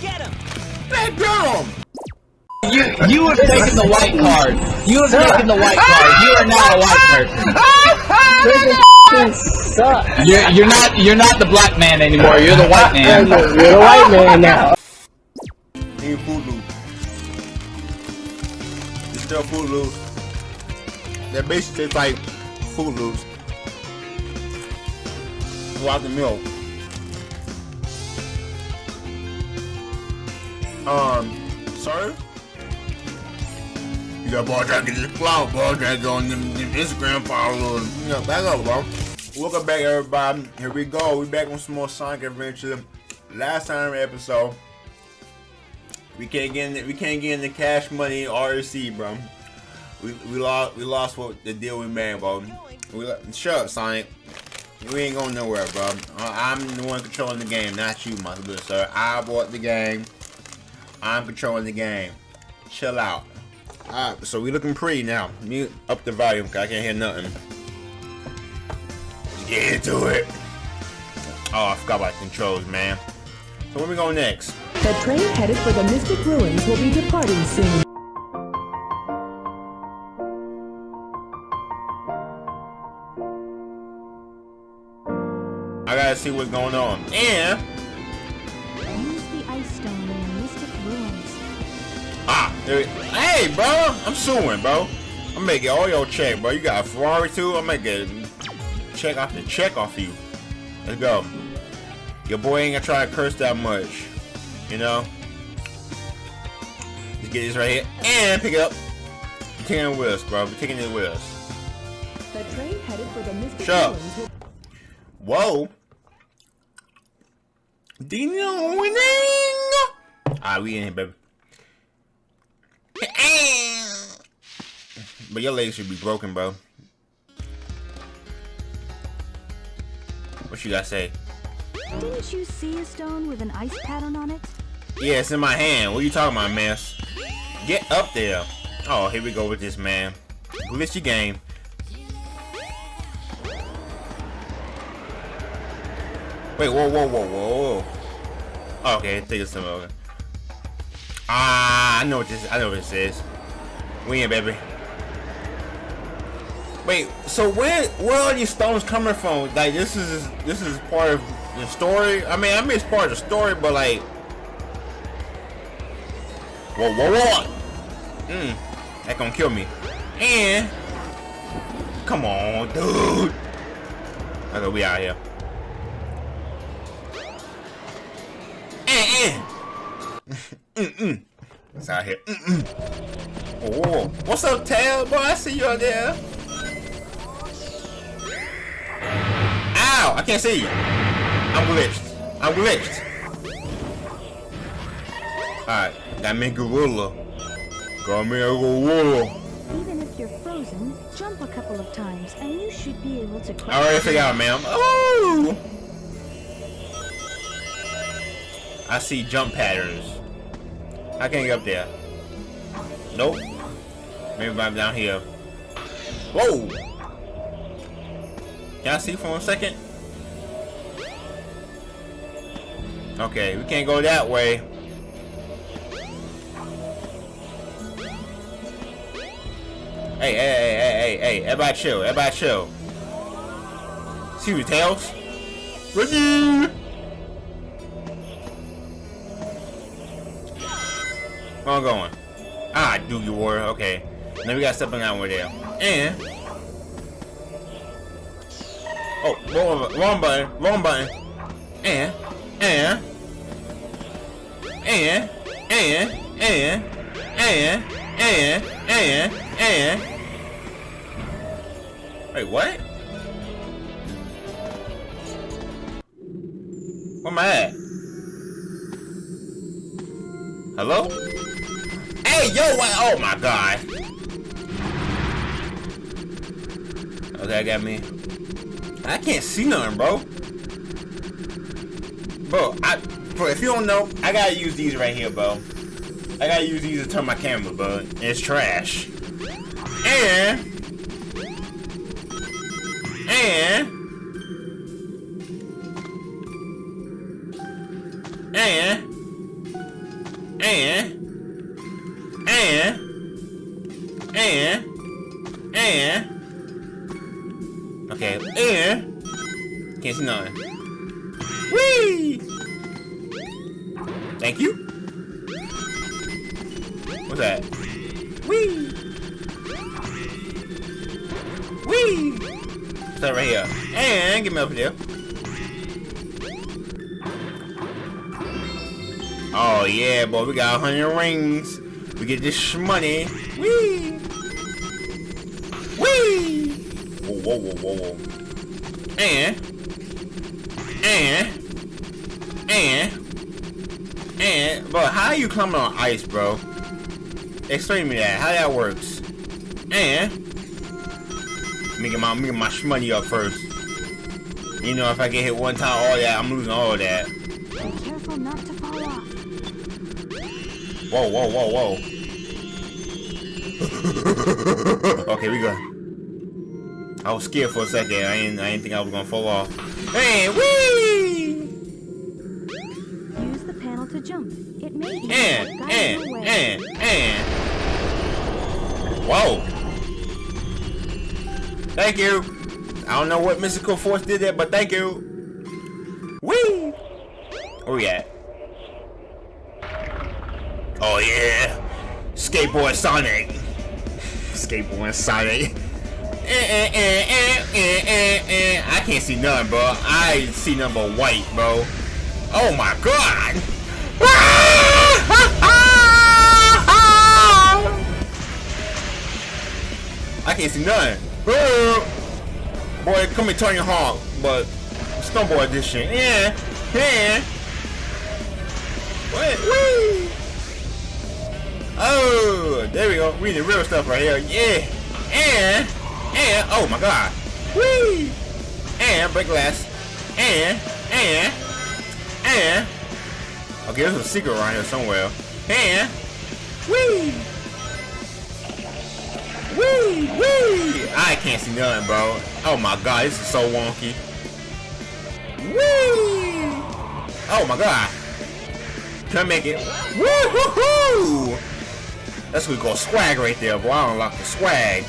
Get him! Man, get him! You you have taken the white card. You have taken the white card. You are now a white person. Suck. You're you're not you're not the black man anymore. You're the white man. You're the white man now. Ain't Froot Loops. It's still Froot Loops. That basically tastes like Froot Loops. Without the milk. Um, sir? You got ball to get this flower ball go on them, them Instagram followers. You know, back up, bro. Welcome back, everybody. Here we go. We back on some more Sonic Adventure. Last time episode, we can't get in the, we can't get in the cash money RC, bro. We, we lost we lost what the deal we made, bro. We shut up, Sonic. We ain't going nowhere, bro. I'm the one controlling the game, not you, my good sir. I bought the game. I'm controlling the game. Chill out. Alright, so we looking pretty now. Mute up the volume, cause I can't hear nothing. Let's get into it. Oh, I forgot about the controls, man. So where we going next? The train headed for the Mystic Ruins will be departing soon. I gotta see what's going on. And ah, there, hey, bro, I'm suing, bro. I'm making all your check, bro. You got a Ferrari too. I'm making check off the check off you. Let's go. Your boy ain't gonna try to curse that much, you know. Let's get this right here and pick it up. We're taking it with us, bro. We're taking it with us. The train headed for the Mystic Shut up. Ruins will Whoa. Ding Ah, we in here, baby. But your legs should be broken, bro. What you gotta say? Didn't you see a stone with an ice pattern on it? Yeah, it's in my hand. What are you talking about, man? Get up there. Oh, here we go with this, man. Glitchy game. Wait, whoa, whoa, whoa, whoa, whoa. Okay, take some over. Ah, I know what this. I know what this is. We in, baby. Wait, so where where are these stones coming from? Like this is this is part of the story. I mean, I mean it's part of the story, but like, whoa, whoa, whoa, mm, that gonna kill me. And come on, dude. I Okay, we out here. Eh, eh. It's out here. Mm-mm. Oh, what's up, Tail? Boy, I see you out there. Ow! I can't see you. I'm glitched. I'm glitched. Alright, that me gorilla. Got me a gorilla. Even if you're frozen, jump a couple of times and you should be able to I already out, ma'am. Oh! I see jump patterns. I can't get up there. Nope. Maybe I'm down here. Whoa! Can I see for a second? Okay, we can't go that way. Hey, hey, hey, hey, hey, hey, everybody chill, everybody chill. See you, Tails. Ready? Where I'm going? Ah, do you war. Okay. Now we got something out over there. And Oh, wrong, wrong button, wrong button. And and and and and and and and and Wait, what? Where am I at? Hello? Hey, yo? Oh my god. Oh, okay, I got me. I can't see nothing, bro. Bro, I, bro, if you don't know, I gotta use these right here, bro. I gotta use these to turn my camera, bro. It's trash. And, and, can't. Whee! Thank you. What's that? Whee! Whee! What's that right here? And get me up here. Oh yeah, boy, we got a hundred rings. We get this money. Whee! Whee! Whoa, whoa, whoa, whoa, whoa. And, and, and, and, bro, how you climbing on ice, bro? Explain to me that, how that works. And, let me get my, let me get my money up first. You know, if I get hit one time, all that, I'm losing all that. Be careful not to fall off. Whoa, whoa, whoa, whoa. okay, we go. I was scared for a second. I didn't, I didn't think I was gonna fall off. Hey, wee! Use the panel to jump. It may be And, what got in and, and, and. Whoa. Thank you. I don't know what mystical force did there, but thank you. Wee! Where we at? Oh yeah. Skateboard Sonic. Skateboard Sonic. Eh, eh, eh, eh, eh, eh, eh. I can't see nothing, bro. I see but white, bro. Oh my god! I can't see nothing. Boy, come and turn your honk, but Snowboard edition. Yeah, yeah. What? Woo! Oh, there we go. We the real stuff right here. Yeah. And, and, oh my god. Whee! And, break glass. And, and, and. Okay, there's a secret around here somewhere. And, whee! Whee! Whee! I can't see nothing, bro. Oh my god, this is so wonky. Whee! Oh my god. Can I make it? Woo-hoo-hoo! That's what we call swag right there, boy. I unlock the swag.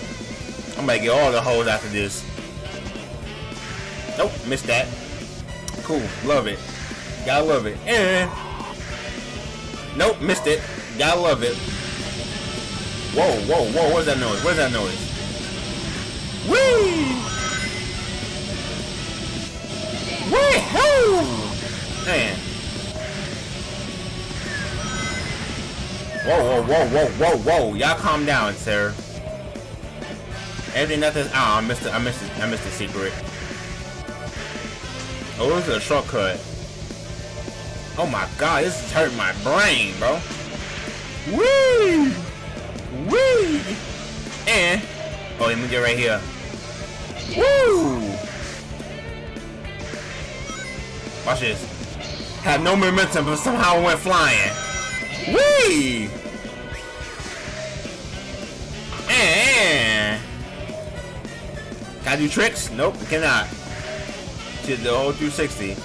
I'm gonna get all the hoes after this. Nope, missed that. Cool, love it. Gotta love it. And nope, missed it. Gotta love it. Whoa, whoa, whoa! What's that noise? What's that noise? Whee! Wee-hoo! Man. Whoa, whoa, whoa, whoa, whoa, whoa! Y'all calm down, sir. Everything nothing. Oh, I missed it. I missed it. I missed the secret. Oh, this is a shortcut. Oh my god, this is hurting my brain, bro. Woo! Woo! And oh, let me get right here. Woo! Watch this. Had no momentum, but somehow went flying. Wee! Can I do tricks? Nope, cannot. Did the whole 360.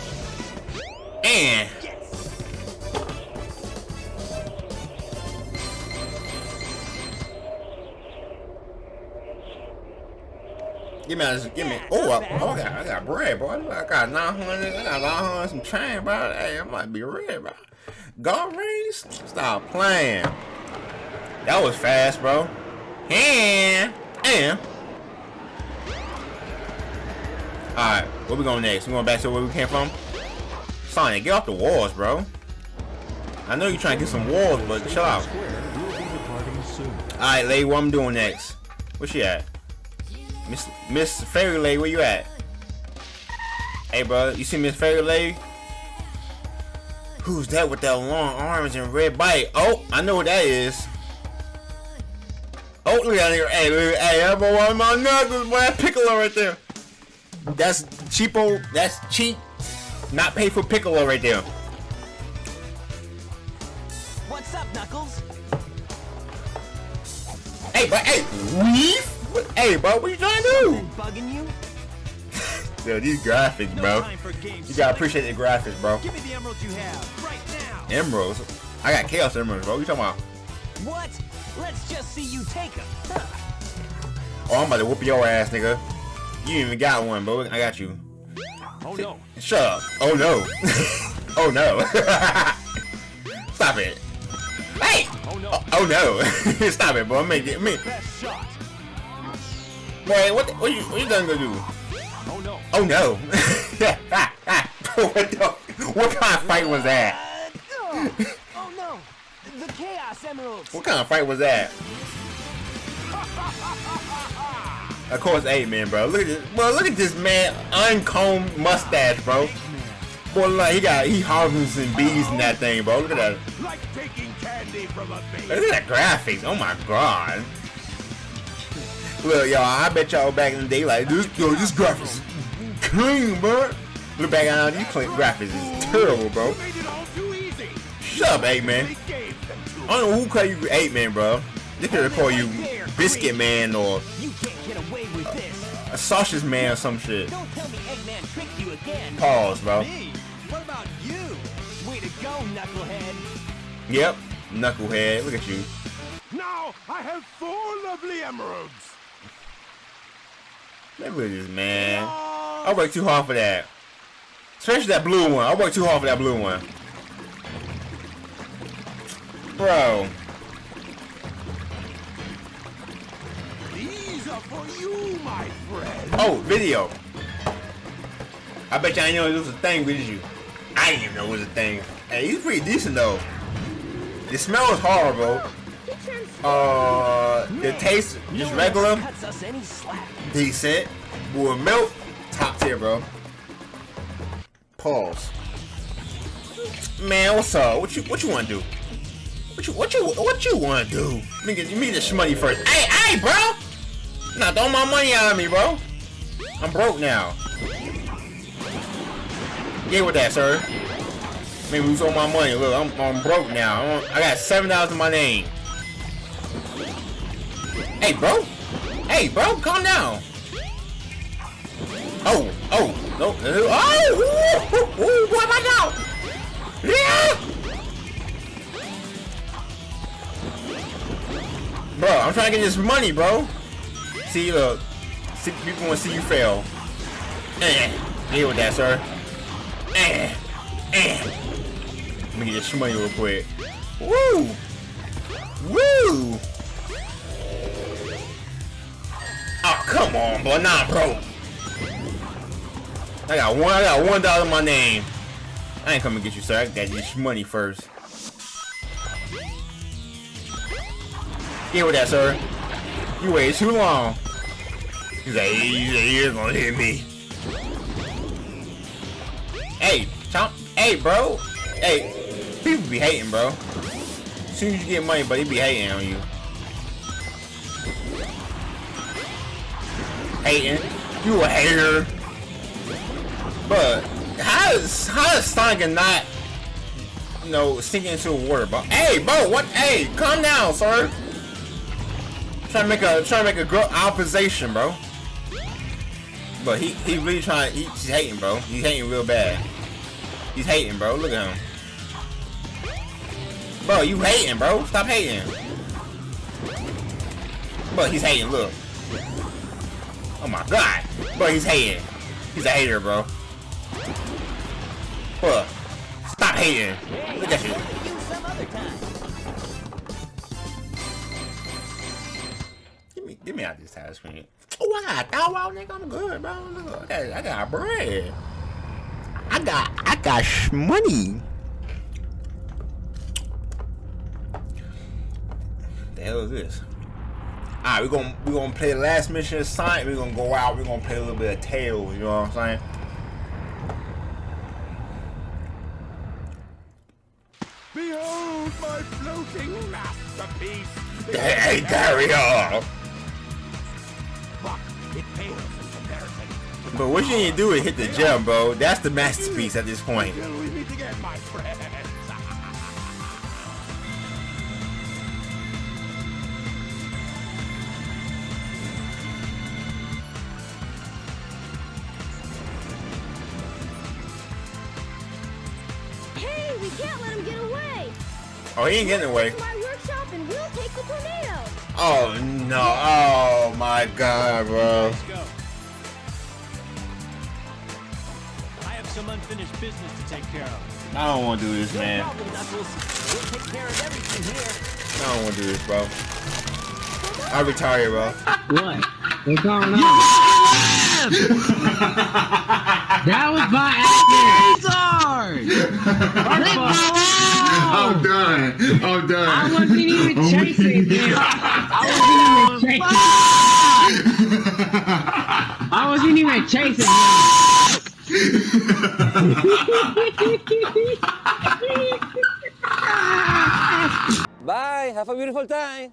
And Give me, give me. Oh, I, oh, I got, I got bread, boy. I got 900. I got 900 some change, bro. Hey, I might be red, bro. Golf rings? Stop playing. That was fast, bro. And, and. Alright, where we going next? We going back to where we came from? Sonic, get off the walls, bro. I know you're trying to get some walls, but chill out. Alright, lady, what I'm doing next? Where she at? Miss Miss Fairy Lady, where you at? Hey, bro, you see Miss Fairy Lady? Who's that with that long arms and red bite? Oh, I know what that is. Oh, look at here. Hey, look, hey, that boy, one my knuckles, boy, that Piccolo right there. That's cheapo. That's cheap. Not pay for Piccolo right there. What's up, Knuckles? Hey, but hey, weave? What, hey, bro, what you trying to do? Bugging you? Yo, these graphics, bro. games. You gotta appreciate the graphics, bro. Give me the emerald you have right now. Emeralds. I got Chaos Emeralds, bro. What You talking about? What? Let's just see you take them. Oh, I'm about to whoop your ass, nigga. You even got one, bro. I got you. Oh no. Shut up. Oh no. oh no. Stop it. Hey. Oh no. Oh, oh no. Stop it, bro. Make it. Me. Best shot. Wait, what? The, what you? What you gonna go do? Oh no. Oh no. what the? What kind of fight was that? Oh no. The Chaos Emeralds. What kind of fight was that? Of course, Eggman, bro. Look at this, bro. Look at this man, uncombed mustache, bro. Boy, like he got he harvesting bees in that thing, bro. Look at that. Like taking candy from a baby. Look at that graphics. Oh my god. Look, y'all. I bet y'all back in the day like this. Yo, this graphics is clean, bro. Look back on these clean graphics is terrible, bro. Made it all too easy. Shut up, Eggman. They gave them to I don't know who call you Eggman, bro. They could call you Biscuit Man or a Sausage Man or some shit. Don't tell me Eggman tricked you again. Pause, bro. Me? What about you? Way to go, knucklehead. Yep, knucklehead. Look at you. Now I have four lovely emeralds. Look at this man. I worked too hard for that. Especially that blue one. I worked too hard for that blue one. Bro. For you, my friend. Oh, video. I bet y'all ain't know it was a thing, with you? I didn't even know it was a thing. Hey, he's pretty decent though. The smell is horrible. Uh, the taste just regular, one cuts us any slack. decent. With milk, top tier, bro. Pause. Man, what's up? What you what you want to do? What you what you what you want to do? Let me get you me the shmoney first. Hey, hey, bro! Nah, throw my money out of me, bro. I'm broke now. Get with that, sir. Maybe lose all my money. Look, I'm, I'm broke now. I'm, I got seven dollars in my name. Hey, bro. Hey, bro, calm down. Oh, oh, no, oh, ooh, ooh, ooh, what am I now? Yeah. Bro, I'm trying to get this money, bro. See, look, see, people want to see you fail. Eh, deal with that, sir. Eh, eh. Let me get this money real quick. Woo! Woo! Oh, come on, boy. Nah, bro. I got one. I got one dollar in my name. I ain't coming to get you, sir. I got this money first. Get with that, sir. You waited too long. He's like, you're gonna hit me. Hey, Chomp. Hey, bro. Hey, people be hating, bro. As soon as you get money, but they be hating on you. Hating. You a hater. But how is how is Sonic not you know sinking into the water, bro? Hey, bro, what? Hey, calm down, sir. Trying to make a trying to make a girl opposition, bro. But he he really trying. He, he's hating, bro. He's hating real bad. He's hating, bro. Look at him. Bro, you hating, bro. Stop hating. But he's hating. Look. Oh my god. Bro, he's hating. He's a hater, bro. Bro, stop hating. Look at you. You some other time. Give me, out this tire screen. Oh, I got thou out, nigga. I'm good, bro. Look, I got, I got bread. I got, I got sh- money. The hell is this? Alright, we're gonna we're gonna play the last mission of Sonic. We're gonna go out. We're gonna play a little bit of Tails. You know what I'm saying? Behold my floating masterpiece. Hey, carry on. But it pales in comparison. But what you need to do is hit the gem, bro. That's the masterpiece at this point. Till we meet again, my friends. Hey, we can't let him get away! Oh, he ain't getting away. My workshop and we'll take the tornado. Oh no! Oh my God, bro. Go. I have some unfinished business to take care of. I don't want to do this, No man. problem, We'll take care of everything here. I don't want to do this, bro. I retire, bro. What? What's going on? that was by accident. Leave me I'm oh. done. I'm done. I wasn't even oh, chasing him. I wasn't even chasing. I wasn't even chasing him. Bye. Have a beautiful time.